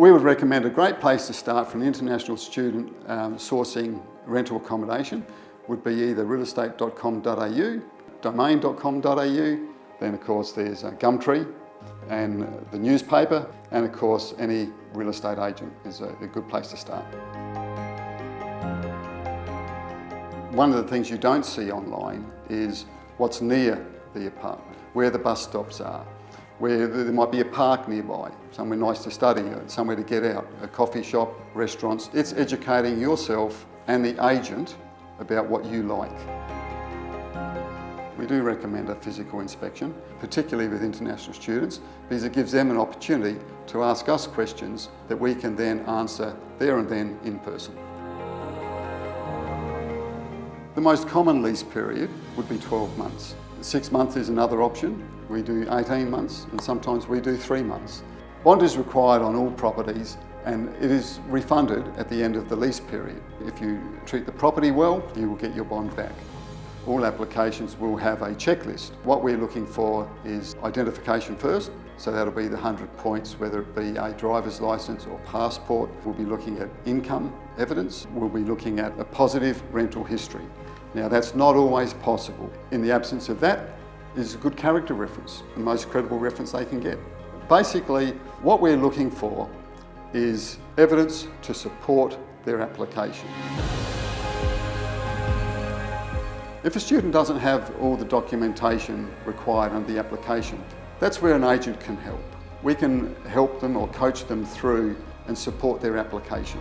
we would recommend a great place to start for an international student um, sourcing rental accommodation would be either realestate.com.au, domain.com.au, then of course there's uh, Gumtree and the newspaper, and of course any real estate agent is a, a good place to start. One of the things you don't see online is what's near the apartment, where the bus stops are, where there might be a park nearby, somewhere nice to study, uh, somewhere to get out, a coffee shop, restaurants. It's educating yourself and the agent about what you like. We do recommend a physical inspection, particularly with international students, because it gives them an opportunity to ask us questions that we can then answer there and then in person. The most common lease period would be 12 months. Six months is another option. We do 18 months and sometimes we do three months. Bond is required on all properties and it is refunded at the end of the lease period. If you treat the property well, you will get your bond back. All applications will have a checklist. What we're looking for is identification first, so that'll be the 100 points, whether it be a driver's licence or passport. We'll be looking at income evidence. We'll be looking at a positive rental history. Now that's not always possible. In the absence of that is a good character reference, the most credible reference they can get. Basically, what we're looking for is evidence to support their application. If a student doesn't have all the documentation required under the application, that's where an agent can help. We can help them or coach them through and support their application.